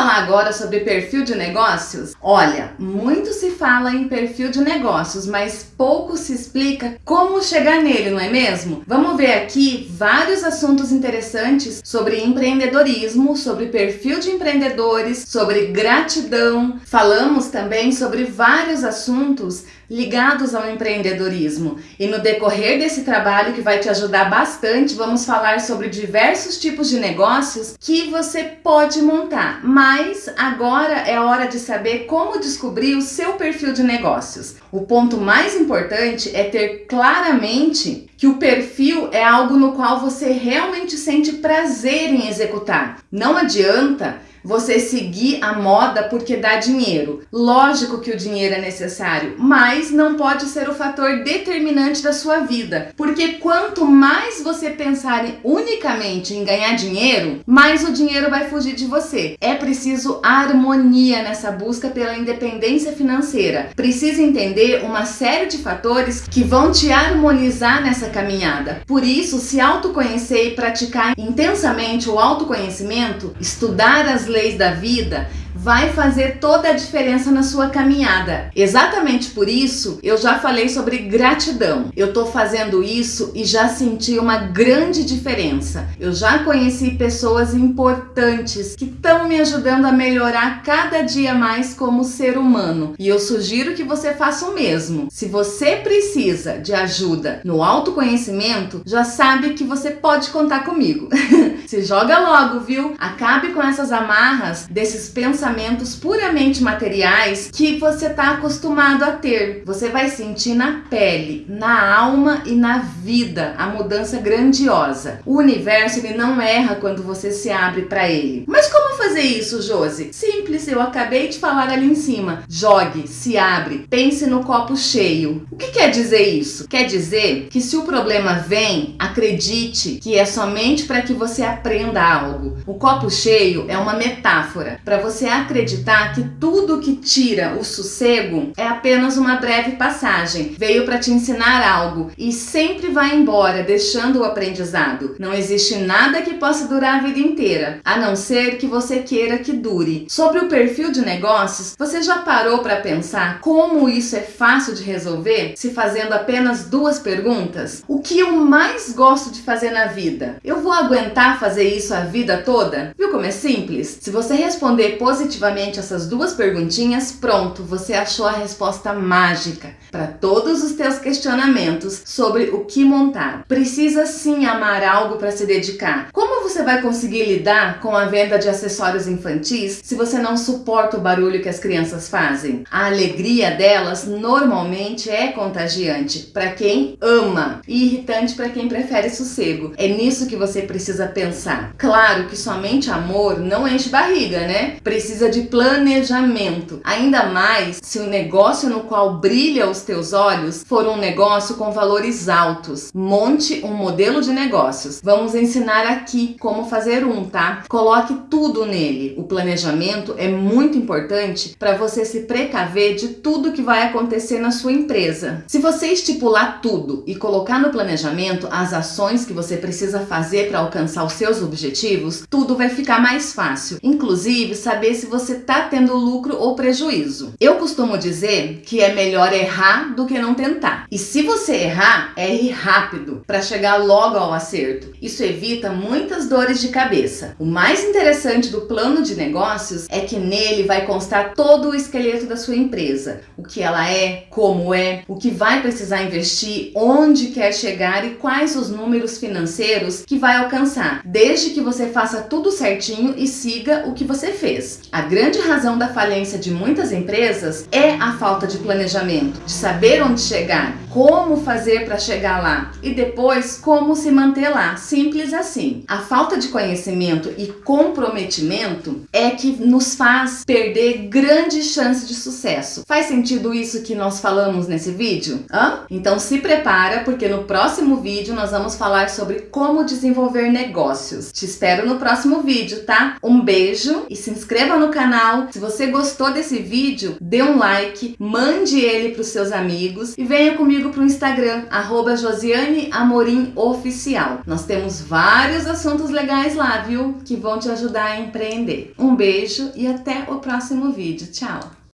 falar agora sobre perfil de negócios? Olha, muito se fala em perfil de negócios, mas pouco se explica como chegar nele, não é mesmo? Vamos ver aqui vários assuntos interessantes sobre empreendedorismo, sobre perfil de empreendedores, sobre gratidão. Falamos também sobre vários assuntos ligados ao empreendedorismo. E no decorrer desse trabalho que vai te ajudar bastante, vamos falar sobre diversos tipos de negócios que você pode montar. Mas agora é hora de saber como descobrir o seu perfil de negócios. O ponto mais importante é ter claramente que o perfil é algo no qual você realmente sente prazer em executar. Não adianta você seguir a moda porque dá dinheiro. Lógico que o dinheiro é necessário, mas não pode ser o fator determinante da sua vida, porque quanto mais você pensar unicamente em ganhar dinheiro, mais o dinheiro vai fugir de você. É preciso harmonia nessa busca pela independência financeira. Precisa entender uma série de fatores que vão te harmonizar nessa caminhada. Por isso, se autoconhecer e praticar intensamente o autoconhecimento, estudar as leis da vida vai fazer toda a diferença na sua caminhada. Exatamente por isso eu já falei sobre gratidão. Eu tô fazendo isso e já senti uma grande diferença. Eu já conheci pessoas importantes que estão me ajudando a melhorar cada dia mais como ser humano. E eu sugiro que você faça o mesmo. Se você precisa de ajuda no autoconhecimento, já sabe que você pode contar comigo. Se joga logo, viu? Acabe com essas amarras desses pensamentos pensamentos puramente materiais que você está acostumado a ter. Você vai sentir na pele, na alma e na vida a mudança grandiosa. O universo ele não erra quando você se abre para ele. Mas como fazer isso, Josi? Simples, eu acabei de falar ali em cima. Jogue, se abre, pense no copo cheio. O que quer dizer isso? Quer dizer que se o problema vem, acredite que é somente para que você aprenda algo. O copo cheio é uma metáfora para você acreditar que tudo que tira o sossego é apenas uma breve passagem, veio para te ensinar algo e sempre vai embora, deixando o aprendizado. Não existe nada que possa durar a vida inteira, a não ser que você queira que dure. Sobre o perfil de negócios, você já parou para pensar como isso é fácil de resolver se fazendo apenas duas perguntas? O que eu mais gosto de fazer na vida? Eu vou aguentar fazer isso a vida toda? Viu como é simples? Se você responder positivamente positivamente essas duas perguntinhas, pronto, você achou a resposta mágica para todos os teus questionamentos sobre o que montar. Precisa sim amar algo para se dedicar. Como você vai conseguir lidar com a venda de acessórios infantis se você não suporta o barulho que as crianças fazem? A alegria delas normalmente é contagiante para quem ama e irritante para quem prefere sossego. É nisso que você precisa pensar. Claro que somente amor não enche barriga, né? Precisa de planejamento. Ainda mais se o negócio no qual brilha os teus olhos for um negócio com valores altos. Monte um modelo de negócios. Vamos ensinar aqui como fazer um, tá? Coloque tudo nele. O planejamento é muito importante para você se precaver de tudo que vai acontecer na sua empresa. Se você estipular tudo e colocar no planejamento as ações que você precisa fazer para alcançar os seus objetivos, tudo vai ficar mais fácil. Inclusive, saber se você está tendo lucro ou prejuízo. Eu costumo dizer que é melhor errar do que não tentar. E se você errar, erre rápido para chegar logo ao acerto. Isso evita muitas dores de cabeça. O mais interessante do plano de negócios é que nele vai constar todo o esqueleto da sua empresa. O que ela é, como é, o que vai precisar investir, onde quer chegar e quais os números financeiros que vai alcançar, desde que você faça tudo certinho e siga o que você fez. A grande razão da falência de muitas empresas é a falta de planejamento, de saber onde chegar, como fazer para chegar lá e depois como se manter lá. Simples assim. A falta de conhecimento e comprometimento é que nos faz perder grandes chances de sucesso. Faz sentido isso que nós falamos nesse vídeo? Hã? Então se prepara porque no próximo vídeo nós vamos falar sobre como desenvolver negócios. Te espero no próximo vídeo, tá? Um beijo e se inscreva no canal. Se você gostou desse vídeo, dê um like, mande ele para os seus amigos e venha comigo para o Instagram, arroba. Nós temos vários assuntos legais lá, viu? Que vão te ajudar a empreender. Um beijo e até o próximo vídeo. Tchau!